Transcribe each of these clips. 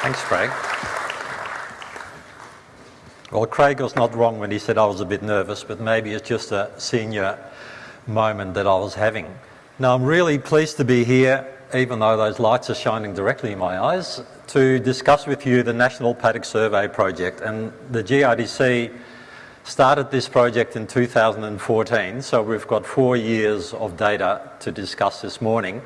Thanks, Craig. Well, Craig was not wrong when he said I was a bit nervous, but maybe it's just a senior moment that I was having. Now, I'm really pleased to be here, even though those lights are shining directly in my eyes, to discuss with you the National Paddock Survey Project. And the GRDC started this project in 2014, so we've got four years of data to discuss this morning.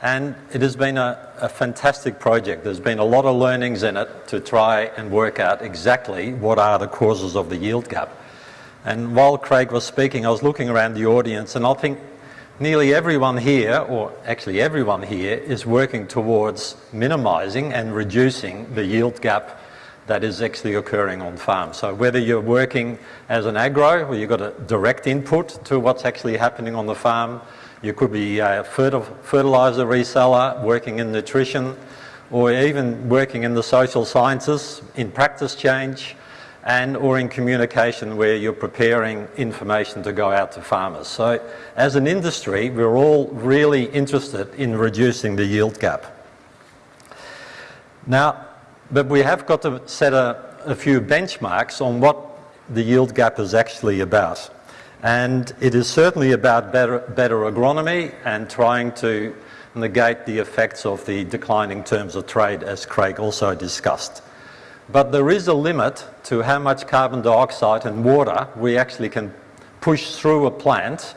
And it has been a, a, fantastic project. There's been a lot of learnings in it to try and work out exactly what are the causes of the yield gap. And while Craig was speaking, I was looking around the audience and I think nearly everyone here, or actually everyone here, is working towards minimising and reducing the yield gap that is actually occurring on farm. So whether you're working as an agro, where you've got a direct input to what's actually happening on the farm, you could be a fertiliser reseller, working in nutrition, or even working in the social sciences, in practice change, and or in communication where you're preparing information to go out to farmers. So as an industry, we're all really interested in reducing the yield gap. Now, but we have got to set a, a few benchmarks on what the yield gap is actually about. And it is certainly about better, better agronomy and trying to negate the effects of the declining terms of trade, as Craig also discussed. But there is a limit to how much carbon dioxide and water we actually can push through a plant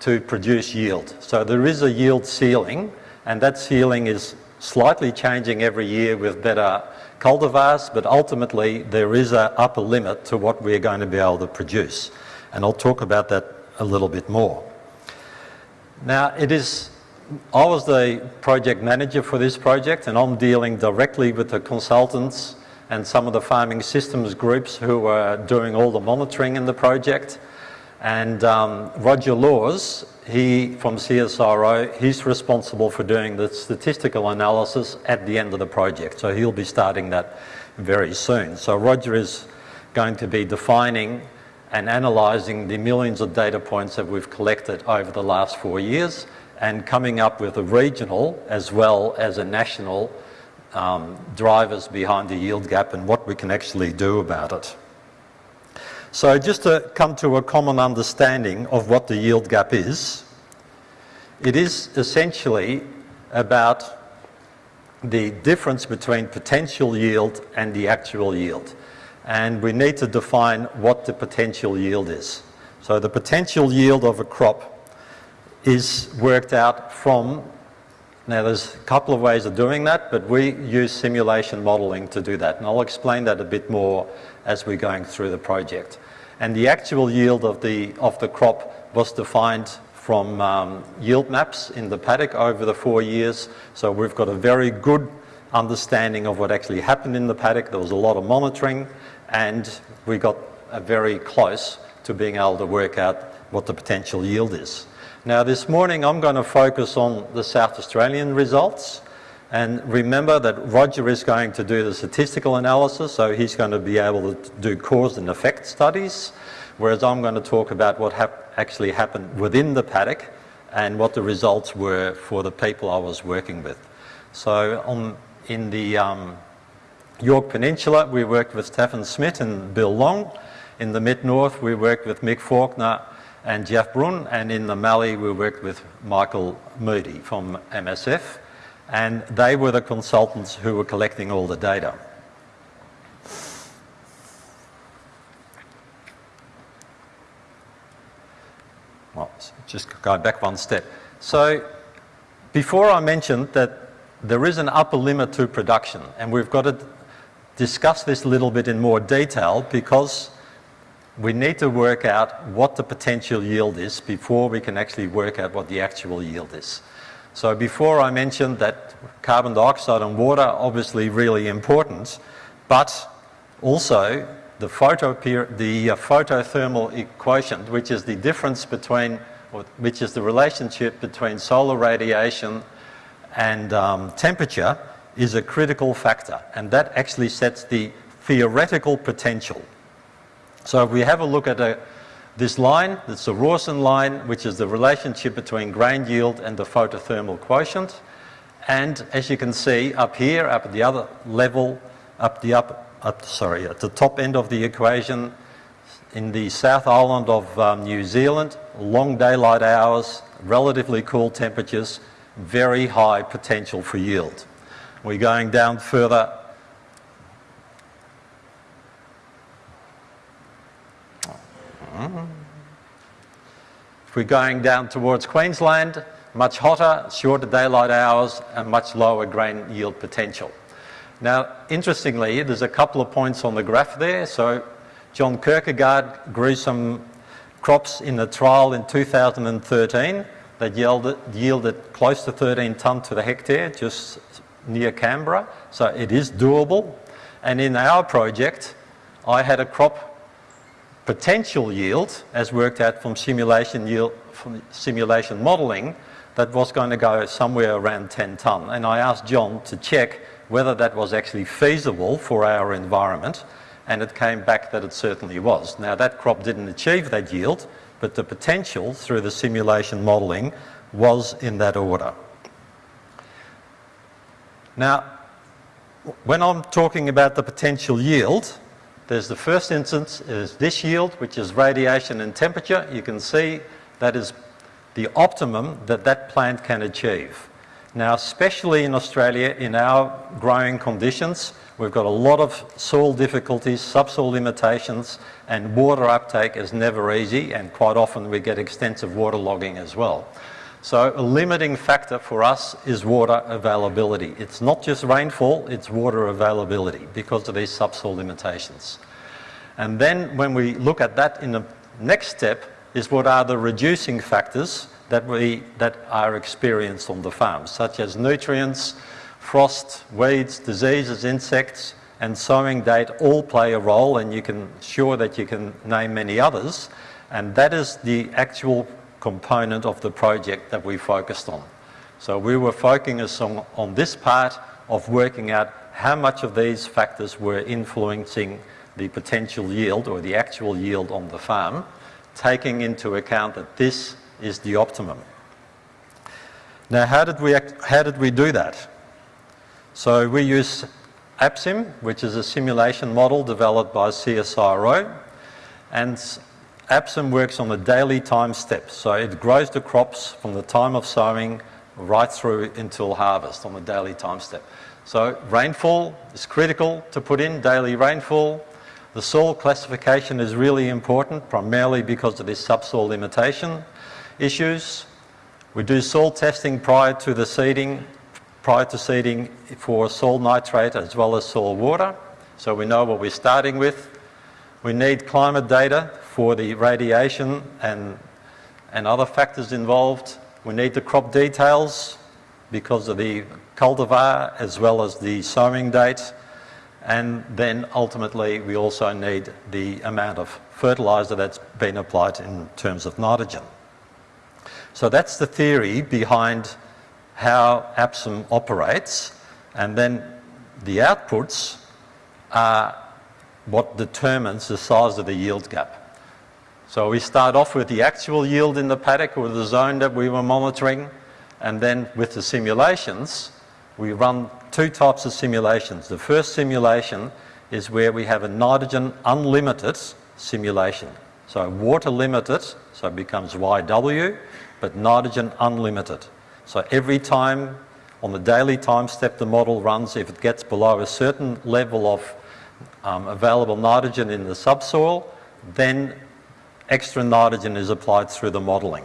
to produce yield. So there is a yield ceiling, and that ceiling is slightly changing every year with better cultivars, but ultimately there is an upper limit to what we're going to be able to produce and I'll talk about that a little bit more. Now, it is, I was the project manager for this project and I'm dealing directly with the consultants and some of the farming systems groups who are doing all the monitoring in the project. And um, Roger Lawes, he from CSIRO, he's responsible for doing the statistical analysis at the end of the project. So he'll be starting that very soon. So Roger is going to be defining and analysing the millions of data points that we've collected over the last four years and coming up with a regional as well as a national um, drivers behind the yield gap and what we can actually do about it. So just to come to a common understanding of what the yield gap is, it is essentially about the difference between potential yield and the actual yield and we need to define what the potential yield is. So the potential yield of a crop is worked out from, now there's a couple of ways of doing that, but we use simulation modelling to do that. And I'll explain that a bit more as we're going through the project. And the actual yield of the, of the crop was defined from um, yield maps in the paddock over the four years. So we've got a very good understanding of what actually happened in the paddock. There was a lot of monitoring and we got very close to being able to work out what the potential yield is. Now this morning I'm going to focus on the South Australian results and remember that Roger is going to do the statistical analysis so he's going to be able to do cause and effect studies whereas I'm going to talk about what hap actually happened within the paddock and what the results were for the people I was working with. So on, in the um, Yorke Peninsula, we worked with Stefan Smith and Bill Long. In the mid-north, we worked with Mick Faulkner and Jeff Braun. And in the Mallee, we worked with Michael Moodie from MSF. And they were the consultants who were collecting all the data. Well, just going back one step. So before I mentioned that there is an upper limit to production and we've got to discuss this a little bit in more detail because we need to work out what the potential yield is before we can actually work out what the actual yield is. So before I mentioned that carbon dioxide and water are obviously really important, but also the, photo the uh, photothermal quotient, which is the difference between, which is the relationship between solar radiation and um, temperature, is a critical factor and that actually sets the theoretical potential. So if we have a look at a, this line, it's the Rawson line, which is the relationship between grain yield and the photothermal quotient. And as you can see up here, up at the other level, up the up, up sorry, at the top end of the equation, in the South Island of um, New Zealand, long daylight hours, relatively cool temperatures, very high potential for yield. We're going down further If we're going down towards Queensland, much hotter, shorter daylight hours and much lower grain yield potential. Now, interestingly, there's a couple of points on the graph there. So John Kirkegaard grew some crops in the trial in 2013 that yielded, yielded close to 13 tonne to the hectare, just near Canberra. So it is doable. And in our project, I had a crop potential yield, as worked out from simulation yield, from simulation modelling, that was going to go somewhere around 10 tonne. And I asked John to check whether that was actually feasible for our environment, and it came back that it certainly was. Now that crop didn't achieve that yield, but the potential through the simulation modelling was in that order. Now, when I'm talking about the potential yield, there's the first instance is this yield, which is radiation and temperature. You can see that is the optimum that that plant can achieve. Now, especially in Australia, in our growing conditions, we've got a lot of soil difficulties, subsoil limitations, and water uptake is never easy, and quite often we get extensive water logging as well. So a limiting factor for us is water availability. It's not just rainfall, it's water availability because of these subsoil limitations. And then when we look at that in the next step is what are the reducing factors that, we, that are experienced on the farm, such as nutrients, frost, weeds, diseases, insects, and sowing date all play a role, and you can sure that you can name many others. And that is the actual component of the project that we focused on. So we were focusing on, on this part of working out how much of these factors were influencing the potential yield or the actual yield on the farm, taking into account that this is the optimum. Now, how did we, act, how did we do that? So we use APSIM, which is a simulation model developed by CSIRO, and APSIM works on the daily time step, So it grows the crops from the time of sowing right through until harvest on the daily time step. So rainfall is critical to put in, daily rainfall. The soil classification is really important, primarily because of this subsoil limitation issues. We do soil testing prior to the seeding, prior to seeding for soil nitrate as well as soil water. So we know what we're starting with. We need climate data for the radiation and, and other factors involved. We need the crop details because of the cultivar as well as the sowing date. And then ultimately we also need the amount of fertiliser that's been applied in terms of nitrogen. So that's the theory behind how APSIM operates, and then the outputs are what determines the size of the yield gap. So we start off with the actual yield in the paddock or the zone that we were monitoring, and then with the simulations, we run two types of simulations. The first simulation is where we have a nitrogen unlimited simulation. So water limited, so it becomes YW, but nitrogen unlimited. So every time on the daily time step the model runs, if it gets below a certain level of um, available nitrogen in the subsoil, then extra nitrogen is applied through the modelling.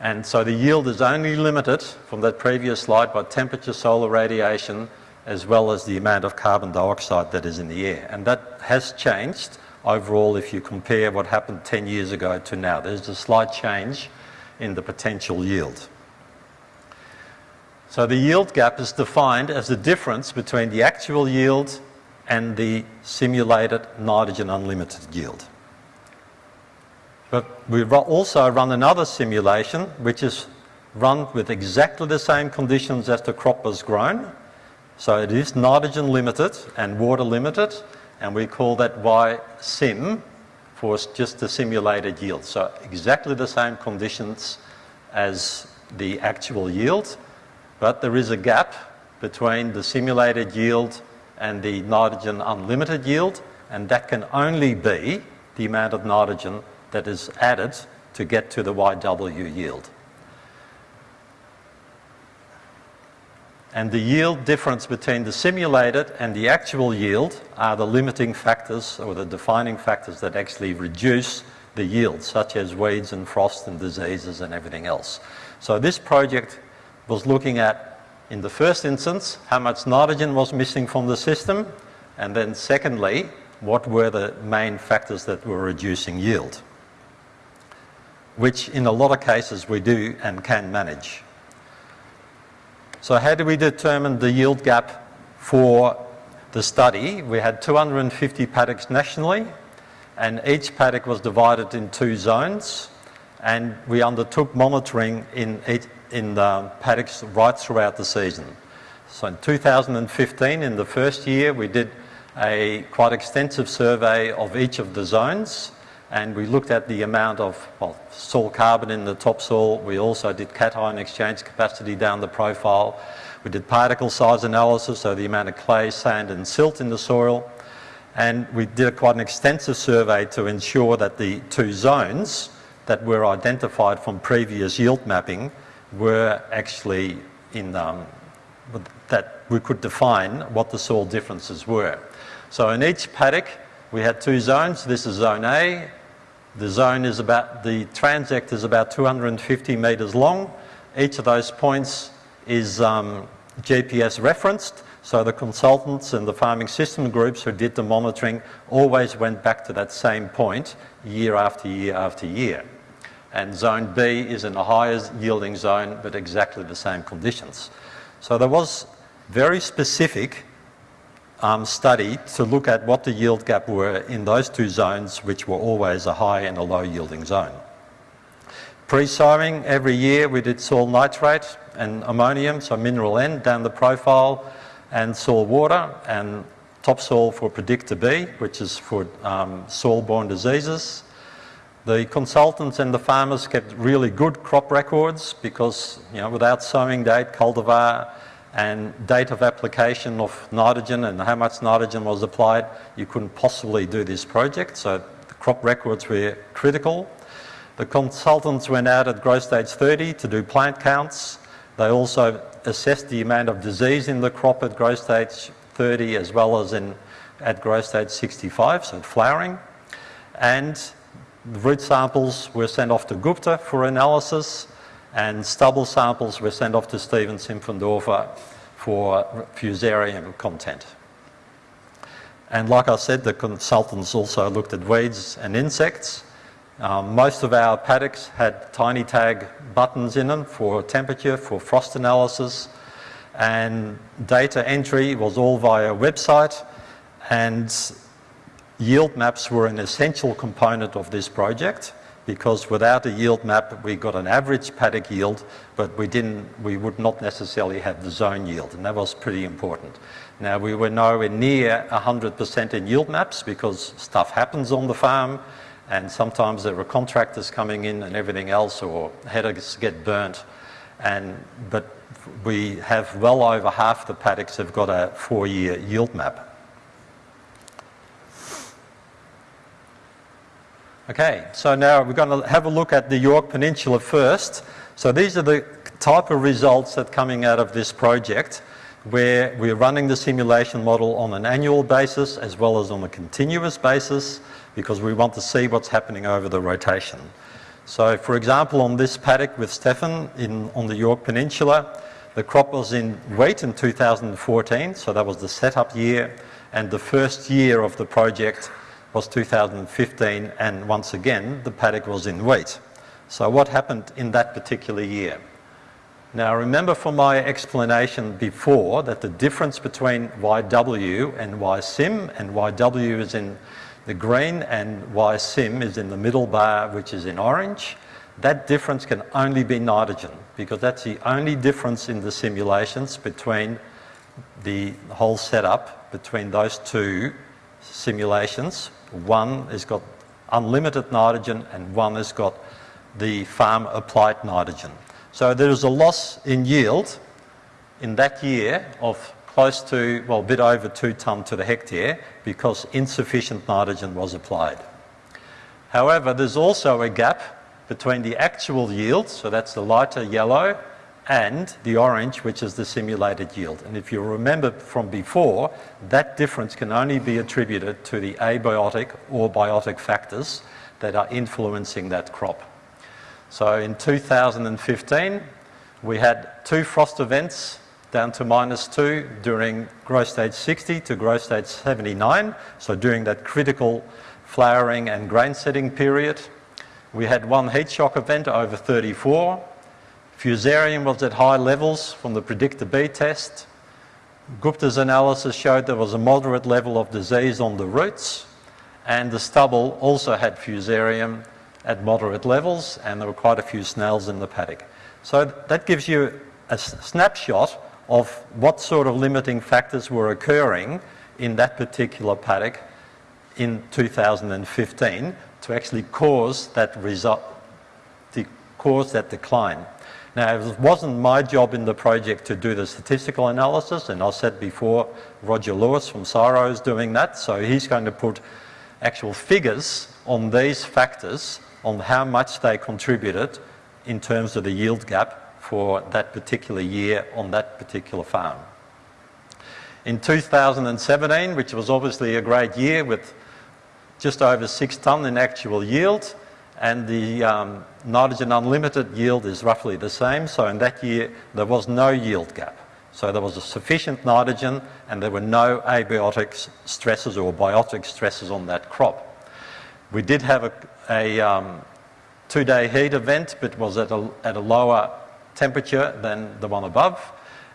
And so the yield is only limited from that previous slide by temperature, solar radiation, as well as the amount of carbon dioxide that is in the air. And that has changed overall if you compare what happened 10 years ago to now. There's a slight change in the potential yield. So the yield gap is defined as the difference between the actual yield and the simulated nitrogen unlimited yield. But we also run another simulation which is run with exactly the same conditions as the crop was grown. So it is nitrogen limited and water limited and we call that Y-sim for just the simulated yield. So exactly the same conditions as the actual yield, but there is a gap between the simulated yield and the nitrogen unlimited yield, and that can only be the amount of nitrogen that is added to get to the YW yield. And the yield difference between the simulated and the actual yield are the limiting factors or the defining factors that actually reduce the yield, such as weeds and frost and diseases and everything else. So this project was looking at, in the first instance, how much nitrogen was missing from the system, and then secondly, what were the main factors that were reducing yield, which in a lot of cases we do and can manage. So how do we determine the yield gap for the study? We had 250 paddocks nationally and each paddock was divided in two zones and we undertook monitoring in, in the paddocks right throughout the season. So in 2015, in the first year, we did a quite extensive survey of each of the zones and we looked at the amount of well, soil carbon in the topsoil. We also did cation exchange capacity down the profile. We did particle size analysis, so the amount of clay, sand and silt in the soil. And we did quite an extensive survey to ensure that the two zones that were identified from previous yield mapping were actually in, um, that we could define what the soil differences were. So in each paddock, we had two zones. This is zone A the zone is about, the transect is about 250 metres long. Each of those points is um, GPS referenced, so the consultants and the farming system groups who did the monitoring always went back to that same point year after year after year. And zone B is in a higher yielding zone, but exactly the same conditions. So there was very specific um, study to look at what the yield gap were in those two zones, which were always a high and a low yielding zone. Pre-sowing, every year we did soil nitrate and ammonium, so mineral N down the profile, and soil water, and topsoil for PreDicta B, which is for um, soil-borne diseases. The consultants and the farmers kept really good crop records because, you know, without sowing date, cultivar, and date of application of nitrogen and how much nitrogen was applied, you couldn't possibly do this project. So the crop records were critical. The consultants went out at growth stage 30 to do plant counts. They also assessed the amount of disease in the crop at growth stage 30 as well as in at growth stage 65, so flowering. And the root samples were sent off to Gupta for analysis and stubble samples were sent off to Steven Simpfendorfer for fusarium content. And like I said, the consultants also looked at weeds and insects. Um, most of our paddocks had tiny tag buttons in them for temperature, for frost analysis, and data entry was all via website, and yield maps were an essential component of this project because without a yield map we got an average paddock yield but we didn't we would not necessarily have the zone yield and that was pretty important. Now we were nowhere near 100% in yield maps because stuff happens on the farm and sometimes there were contractors coming in and everything else or headers get burnt. And but we have well over half the paddocks have got a four-year yield map Okay, so now we're going to have a look at the Yorke Peninsula first. So these are the type of results that are coming out of this project where we're running the simulation model on an annual basis as well as on a continuous basis because we want to see what's happening over the rotation. So for example, on this paddock with Stefan in, on the Yorke Peninsula, the crop was in wheat in 2014, so that was the setup year, and the first year of the project was 2015 and once again the paddock was in wheat. So what happened in that particular year? Now remember from my explanation before that the difference between YW and YSIM and YW is in the green and YSIM is in the middle bar which is in orange. That difference can only be nitrogen because that's the only difference in the simulations between the whole setup between those two simulations one has got unlimited nitrogen and one has got the farm applied nitrogen. So there is a loss in yield in that year of close to, well, a bit over two tonne to the hectare because insufficient nitrogen was applied. However, there's also a gap between the actual yield, so that's the lighter yellow, and the orange, which is the simulated yield. And if you remember from before, that difference can only be attributed to the abiotic or biotic factors that are influencing that crop. So in 2015, we had two frost events down to minus 2 during growth stage 60 to growth stage 79, so during that critical flowering and grain setting period. We had one heat shock event over 34. Fusarium was at high levels from the PreDicta B test. Gupta's analysis showed there was a moderate level of disease on the roots and the stubble also had fusarium at moderate levels and there were quite a few snails in the paddock. So that gives you a snapshot of what sort of limiting factors were occurring in that particular paddock in 2015 to actually cause that result, to cause that decline. Now, it wasn't my job in the project to do the statistical analysis, and I said before, Roger Lawes from CSIRO is doing that, so he's going to put actual figures on these factors, on how much they contributed in terms of the yield gap for that particular year on that particular farm. In 2017, which was obviously a great year with just over six tonne in actual yield, and the um, nitrogen unlimited yield is roughly the same. So in that year, there was no yield gap. So there was a sufficient nitrogen and there were no abiotic stresses or biotic stresses on that crop. We did have a, a um, two-day heat event, but was at a, at a lower temperature than the one above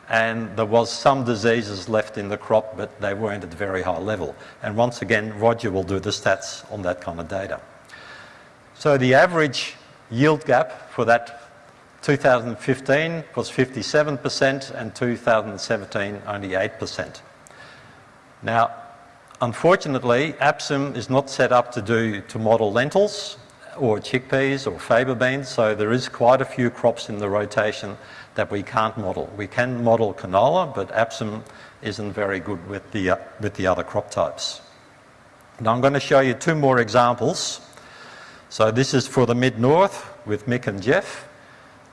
and there was some diseases left in the crop but they weren't at a very high level. And once again, Roger will do the stats on that kind of data. So the average yield gap for that 2015 was 57% and 2017 only 8%. Now, unfortunately, APSIM is not set up to do to model lentils or chickpeas or faba beans, so there is quite a few crops in the rotation that we can't model. We can model canola, but APSIM isn't very good with the, uh, with the other crop types. Now I'm going to show you two more examples. So this is for the mid-north with Mick and Jeff,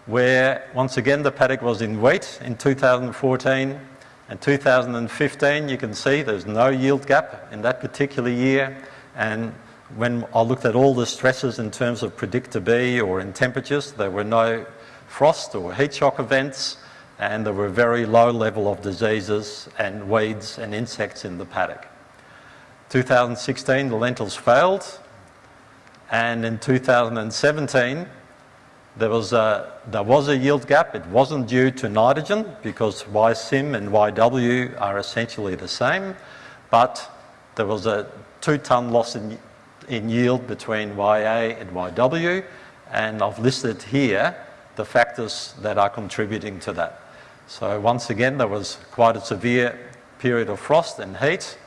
where once again the paddock was in wheat in 2014 and 2015 you can see there's no yield gap in that particular year. And when I looked at all the stresses in terms of PreDicta B or in temperatures, there were no frost or heat shock events and there were very low level of diseases and weeds and insects in the paddock. 2016 the lentils failed and in 2017 there was a, there was a yield gap. It wasn't due to nitrogen because YSIM and YW are essentially the same, but there was a two tonne loss in in yield between YA and YW, and I've listed here the factors that are contributing to that. So once again, there was quite a severe period of frost and heat,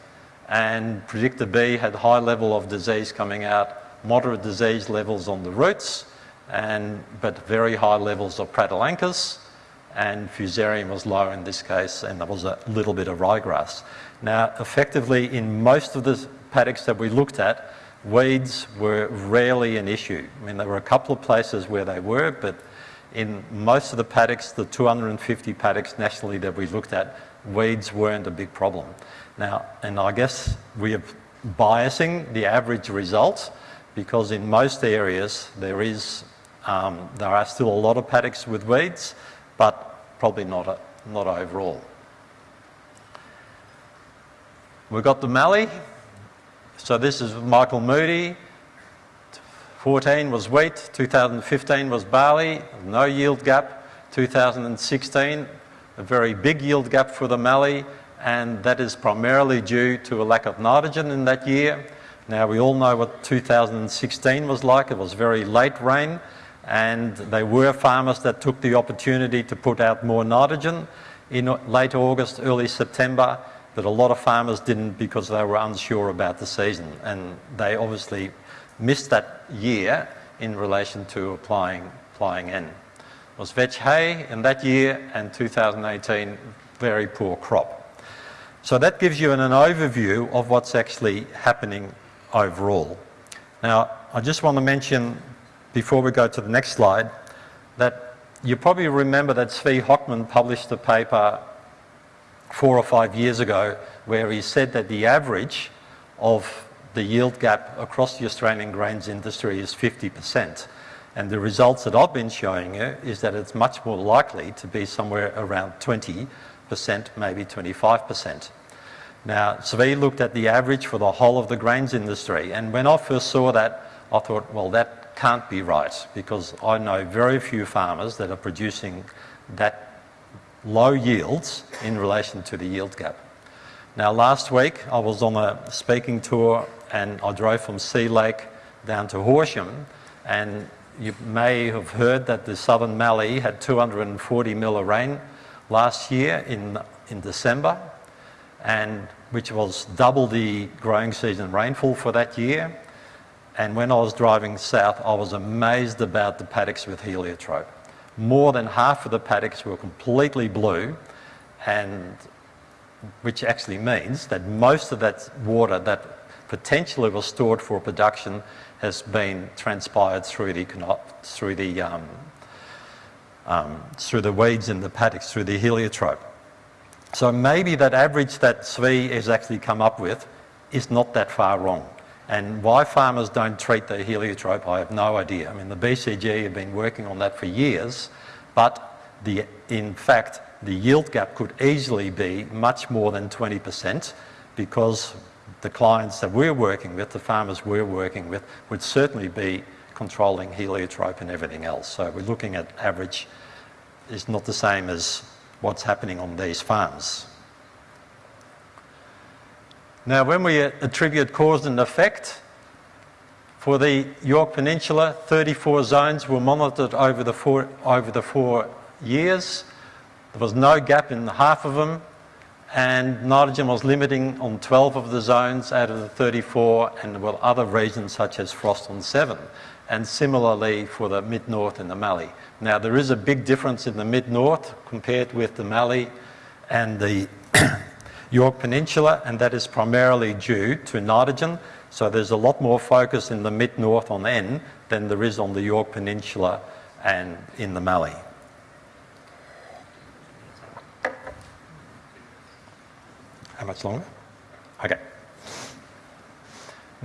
and PreDicta B had high level of disease coming out, moderate disease levels on the roots, and, but very high levels of Pratylanchus, and Fusarium was low in this case, and there was a little bit of ryegrass. Now, effectively, in most of the paddocks that we looked at, weeds were rarely an issue. I mean, there were a couple of places where they were, but in most of the paddocks, the 250 paddocks nationally that we looked at, weeds weren't a big problem. Now, and I guess we are biasing the average results because in most areas there is, um, there are still a lot of paddocks with weeds, but probably not, a, not overall. We've got the mallee. So this is Michael Moodie. 14 was wheat, 2015 was barley, no yield gap. 2016, a very big yield gap for the mallee, and that is primarily due to a lack of nitrogen in that year. Now we all know what 2016 was like. It was very late rain, and there were farmers that took the opportunity to put out more nitrogen in late August, early September, that a lot of farmers didn't because they were unsure about the season and they obviously missed that year in relation to applying, applying N. was vetch hay in that year and 2018 very poor crop. So that gives you an, an overview of what's actually happening overall. Now, I just want to mention, before we go to the next slide, that you probably remember that Zvi Hochman published a paper four or five years ago where he said that the average of the yield gap across the Australian grains industry is 50%. And the results that I've been showing you is that it's much more likely to be somewhere around 20%, maybe 25%. Now, Zvi looked at the average for the whole of the grains industry, and when I first saw that, I thought, well, that can't be right, because I know very few farmers that are producing that low yields in relation to the yield gap. Now, last week I was on a speaking tour and I drove from Sea Lake down to Horsham, and you may have heard that the southern Mallee had 240 mil of rain last year in, in December, and which was double the growing season rainfall for that year. And when I was driving south, I was amazed about the paddocks with heliotrope. More than half of the paddocks were completely blue, and which actually means that most of that water that potentially was stored for production has been transpired through the, through the, um, um, through the weeds in the paddocks, through the heliotrope. So maybe that average that Zvi has actually come up with is not that far wrong. And why farmers don't treat the heliotrope, I have no idea. I mean, the BCG have been working on that for years, but the, in fact, the yield gap could easily be much more than 20% because the clients that we're working with, the farmers we're working with, would certainly be controlling heliotrope and everything else. So we're looking at average is not the same as what's happening on these farms. Now, when we attribute cause and effect, for the Yorke Peninsula, 34 zones were monitored over the four, over the four years. There was no gap in half of them, and nitrogen was limiting on 12 of the zones out of the 34 and there were other regions such as frost on 7 and similarly for the mid-north and the Mallee. Now there is a big difference in the mid-north compared with the Mallee and the Yorke Peninsula and that is primarily due to nitrogen so there's a lot more focus in the mid-north on N than there is on the Yorke Peninsula and in the Mallee. How much longer? Okay.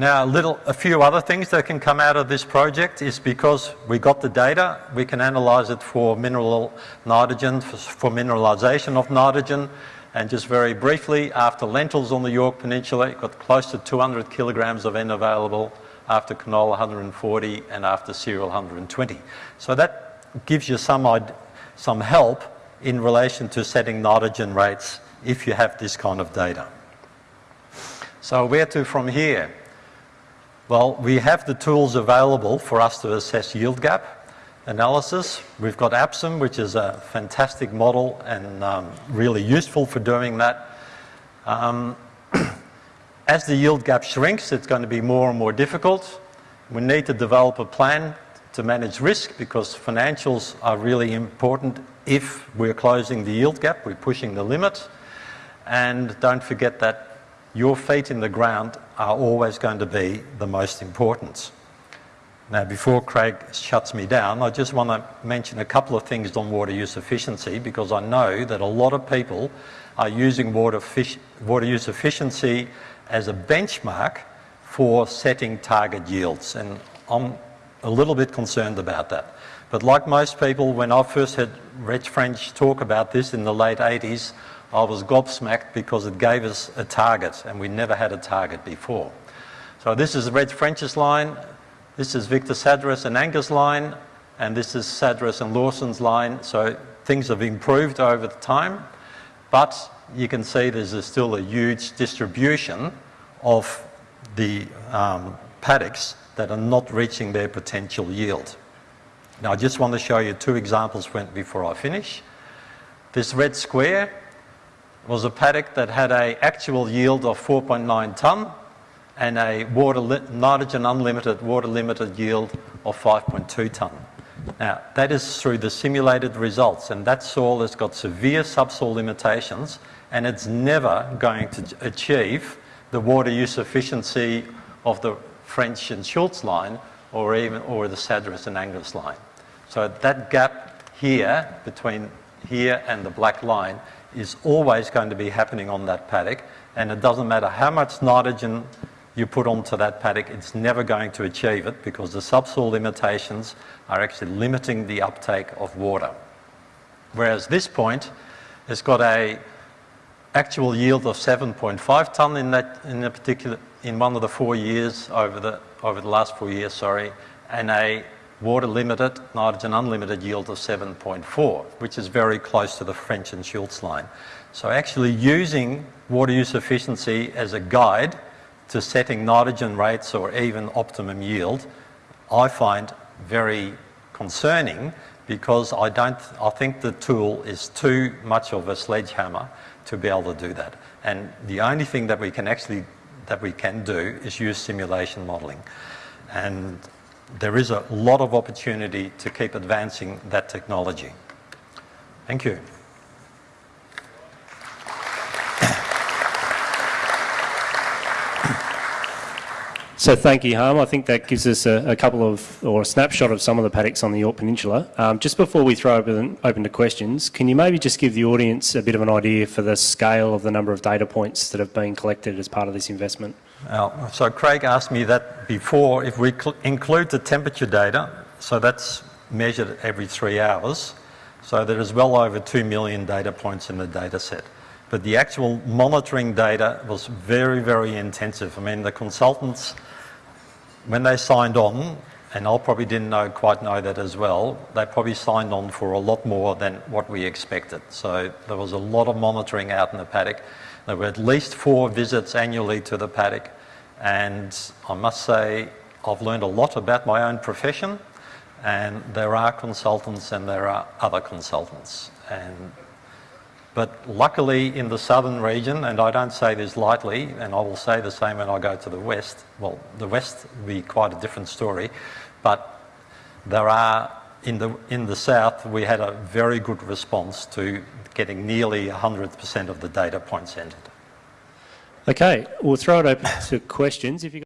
Now, a, little, a few other things that can come out of this project is because we got the data, we can analyse it for mineral nitrogen, for, for mineralisation of nitrogen, and just very briefly, after lentils on the Yorke Peninsula, it got close to 200 kilograms of N available, after canola 140, and after cereal 120. So that gives you some, some help in relation to setting nitrogen rates if you have this kind of data. So where to from here? Well, we have the tools available for us to assess yield gap analysis. We've got APSIM, which is a fantastic model and um, really useful for doing that. Um, as the yield gap shrinks, it's going to be more and more difficult. We need to develop a plan to manage risk because financials are really important if we're closing the yield gap, we're pushing the limit. And don't forget that your feet in the ground are always going to be the most important. Now, before Craig shuts me down, I just want to mention a couple of things on water use efficiency because I know that a lot of people are using water, water use efficiency as a benchmark for setting target yields. And I'm a little bit concerned about that. But like most people, when I first heard Reg French talk about this in the late 80s, I was gobsmacked because it gave us a target and we never had a target before. So this is Reg French's line, this is Victor Sadras and Angus line, and this is Sadras and Lawson's line. So things have improved over the time, but you can see there's still a huge distribution of the um, paddocks that are not reaching their potential yield. Now I just want to show you two examples before I finish. This red square was a paddock that had an actual yield of 4.9 tonne and a water nitrogen unlimited water limited yield of 5.2 tonne. Now, that is through the simulated results, and that soil has got severe subsoil limitations, and it's never going to achieve the water use efficiency of the French and Schultz line or even or the Sadras and Angus line. So that gap here between here and the black line is always going to be happening on that paddock and it doesn't matter how much nitrogen you put onto that paddock, it's never going to achieve it because the subsoil limitations are actually limiting the uptake of water. Whereas this point has got a actual yield of 7.5 tonne in that in a particular in one of the four years over the over the last four years, sorry, and a water limited, nitrogen unlimited yield of 7.4, which is very close to the French and Schultz line. So actually using water use efficiency as a guide to setting nitrogen rates or even optimum yield, I find very concerning because I don't, I think the tool is too much of a sledgehammer to be able to do that. And the only thing that we can actually, that we can do is use simulation modelling. And there is a lot of opportunity to keep advancing that technology. Thank you. So thank you, Harm. I think that gives us a, a, couple of, or a snapshot of some of the paddocks on the Yorke Peninsula. Um, just before we throw open, open to questions, can you maybe just give the audience a bit of an idea for the scale of the number of data points that have been collected as part of this investment? Uh, so Craig asked me that before, if we include the temperature data, so that's measured every three hours, so there is well over 2 million data points in the data set. But the actual monitoring data was very, very intensive. I mean, the consultants when they signed on, and I probably didn't know, quite know that as well, they probably signed on for a lot more than what we expected. So there was a lot of monitoring out in the paddock. There were at least four visits annually to the paddock. And I must say, I've learned a lot about my own profession. And there are consultants and there are other consultants. And but luckily in the southern region, and I don't say this lightly, and I will say the same when I go to the west, well, the west will be quite a different story, but there are, in the, in the south, we had a very good response to getting nearly 100% of the data points entered. Okay, we'll throw it open to questions. If you